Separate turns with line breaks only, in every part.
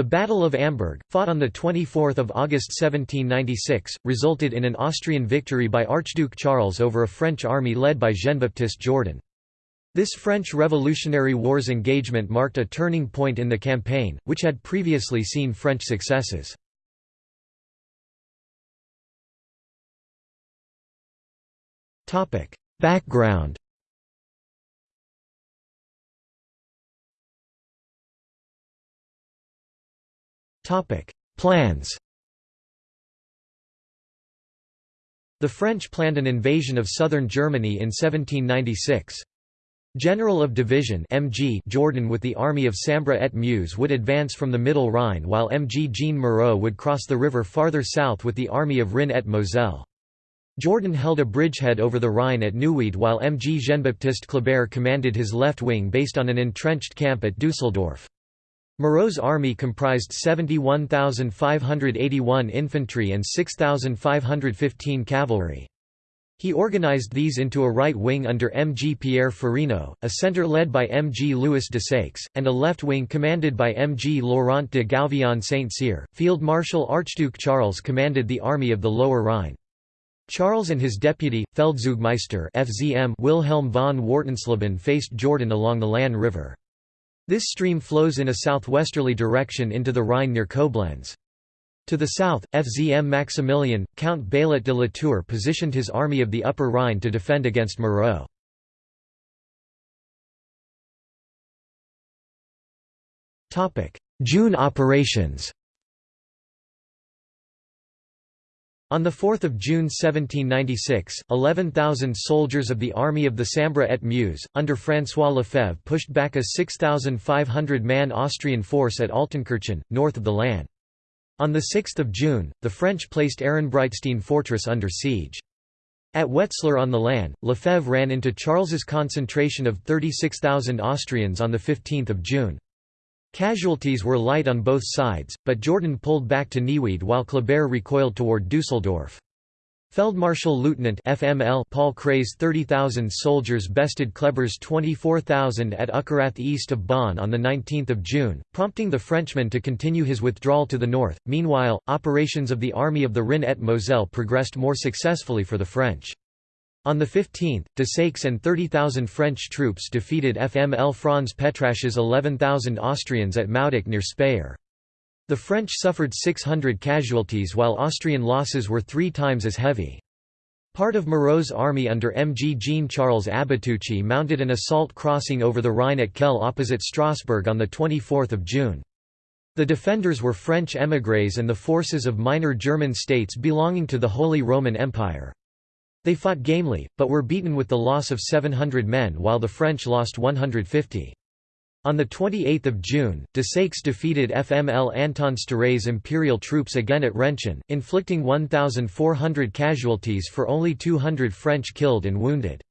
The Battle of Amberg, fought on 24 August 1796, resulted in an Austrian victory by Archduke Charles over a French army led by Jean-Baptiste Jourdan. This French Revolutionary Wars engagement marked a turning point in the campaign, which had previously seen French successes. Background Plans The French planned an invasion of southern Germany in 1796. General of Division MG Jourdan with the army of Sambre et Meuse would advance from the Middle Rhine while MG Jean Moreau would cross the river farther south with the army of Rhin et Moselle. Jourdan held a bridgehead over the Rhine at Neuwied while MG Jean-Baptiste Kleber commanded his left wing based on an entrenched camp at Dusseldorf. Moreau's army comprised 71,581 infantry and 6,515 cavalry. He organized these into a right wing under M. G. Pierre Ferino, a centre led by M. G. Louis de Desaix, and a left wing commanded by M. G. Laurent de Gouvion Saint-Cyr. Field Marshal Archduke Charles commanded the army of the Lower Rhine. Charles and his deputy, Feldzeugmeister FZM Wilhelm von Wartensleben faced Jourdan along the Lahn River. This stream flows in a southwesterly direction into the Rhine near Koblenz. To the south, FZM Maximilian, Count Baillet de Latour positioned his army of the Upper Rhine to defend against Moreau. June operations On 4 June 1796, 11,000 soldiers of the Army of the Sambre et Meuse, under François Lefebvre pushed back a 6,500-man Austrian force at Altenkirchen, north of the Lahn. On 6 June, the French placed Ehrenbreitstein fortress under siege. At Wetzlar on the Lahn, Lefebvre ran into Charles's concentration of 36,000 Austrians on 15 June. Casualties were light on both sides, but Jourdan pulled back to Neuwied while Kleber recoiled toward Dusseldorf. Feldmarschall Lieutenant FML Paul Kray's 30,000 soldiers bested Kleber's 24,000 at Uckerath east of Bonn on 19 June, prompting the Frenchman to continue his withdrawal to the north. Meanwhile, operations of the Army of the Rhin et Moselle progressed more successfully for the French. On the 15th, Desaix and 30,000 French troops defeated FML Franz Petrasch's 11,000 Austrians at Maudach near Speyer. The French suffered 600 casualties while Austrian losses were three times as heavy. Part of Moreau's army under MG Jean-Charles Abatucci mounted an assault crossing over the Rhine at Kehl opposite Strasbourg on 24 June. The defenders were French émigrés and the forces of minor German states belonging to the Holy Roman Empire. They fought gamely, but were beaten with the loss of 700 men while the French lost 150. On 28 June, de Desaix defeated FML Anton Steuret's imperial troops again at Renchen, inflicting 1,400 casualties for only 200 French killed and wounded.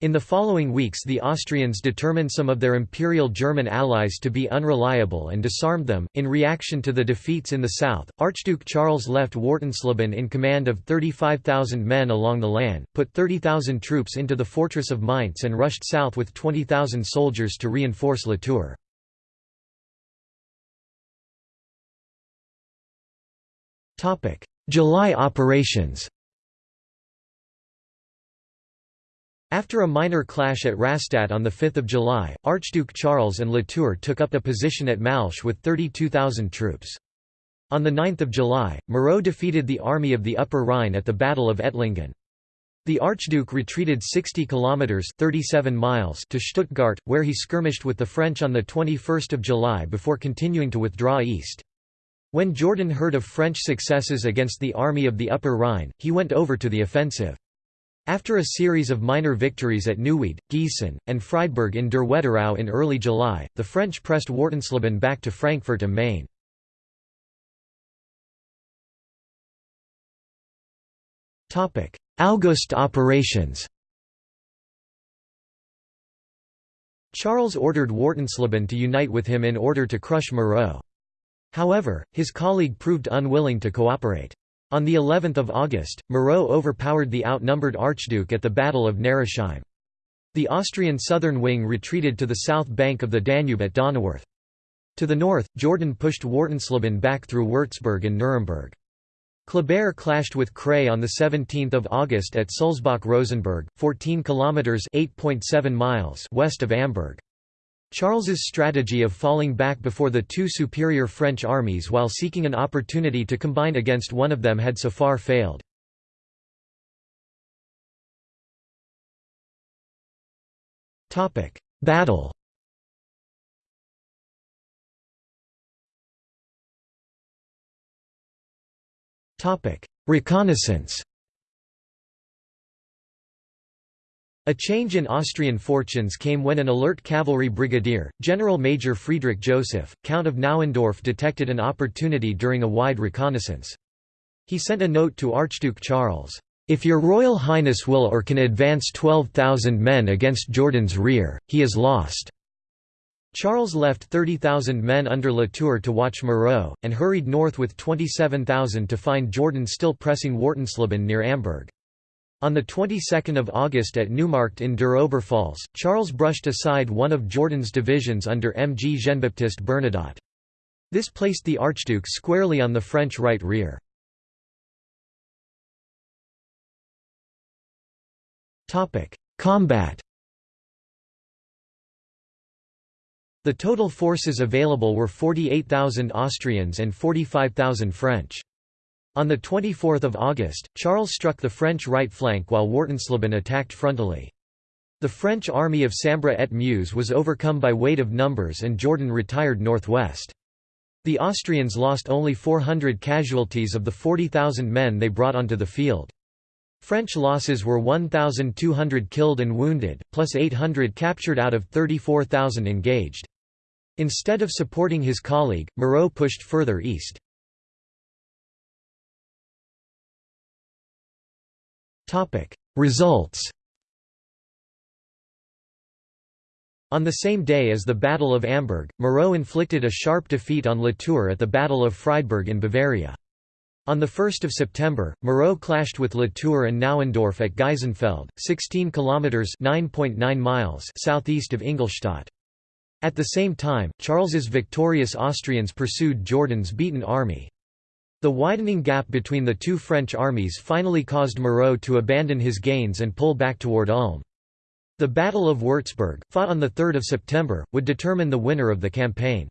In the following weeks the Austrians determined some of their Imperial German allies to be unreliable and disarmed them. In reaction to the defeats in the south, Archduke Charles left Wartensleben in command of 35,000 men along the Lahn, put 30,000 troops into the fortress of Mainz and rushed south with 20,000 soldiers to reinforce Latour. July operations After a minor clash at Rastatt on 5 July, Archduke Charles and Latour took up a position at Malsch with 32,000 troops. On 9 July, Moreau defeated the army of the Upper Rhine at the Battle of Ettlingen. The Archduke retreated 60 kilometers (37 miles) to Stuttgart, where he skirmished with the French on the 21st of July before continuing to withdraw east. When Jourdan heard of French successes against the army of the Upper Rhine, he went over to the offensive. After a series of minor victories at Neuwied, Gießen, and Friedberg in der Wetterau in early July, the French pressed Wartensleben back to Frankfurt am Main. August operations Charles ordered Wartensleben to unite with him in order to crush Moreau. However, his colleague proved unwilling to cooperate. On the 11th of August, Moreau overpowered the outnumbered Archduke at the Battle of Neresheim. The Austrian southern wing retreated to the south bank of the Danube at Donauwörth. To the north, Jourdan pushed Wartensleben back through Würzburg and Nuremberg. Kleber clashed with Kray on 17 August at Sulzbach-Rosenberg, 14 kilometres miles west of Amberg. Charles's strategy of falling back before the two superior French armies while seeking an opportunity to combine against one of them had so far failed. Battle Reconnaissance A change in Austrian fortunes came when an alert cavalry brigadier, General Major Friedrich Joseph, Count of Nauendorf detected an opportunity during a wide reconnaissance. He sent a note to Archduke Charles, "'If your Royal Highness will or can advance 12,000 men against Jourdan's rear, he is lost.' Charles left 30,000 men under La Tour to watch Moreau, and hurried north with 27,000 to find Jourdan still pressing Wartensleben near Amberg. On the 22nd of August at Neumarkt in der Oberpfalz, Charles brushed aside one of Jourdan's divisions under M. G. Jean-Baptiste Bernadotte. This placed the Archduke squarely on the French right rear. Combat The total forces available were 48,000 Austrians and 45,000 French. On 24 August, Charles struck the French right flank while Wartensleben attacked frontally. The French army of Sambre et Meuse was overcome by weight of numbers and Jourdan retired northwest. The Austrians lost only 400 casualties of the 40,000 men they brought onto the field. French losses were 1,200 killed and wounded, plus 800 captured out of 34,000 engaged. Instead of supporting his colleague, Moreau pushed further east. Results On the same day as the Battle of Amberg, Moreau inflicted a sharp defeat on La Tour at the Battle of Friedberg in Bavaria. On 1 September, Moreau clashed with La Tour and Nauendorf at Geisenfeld, 16 kilometers (9.9 miles) southeast of Ingolstadt. At the same time, Charles's victorious Austrians pursued Jourdan's beaten army. The widening gap between the two French armies finally caused Moreau to abandon his gains and pull back toward Ulm. The Battle of Würzburg, fought on 3 September, would determine the winner of the campaign.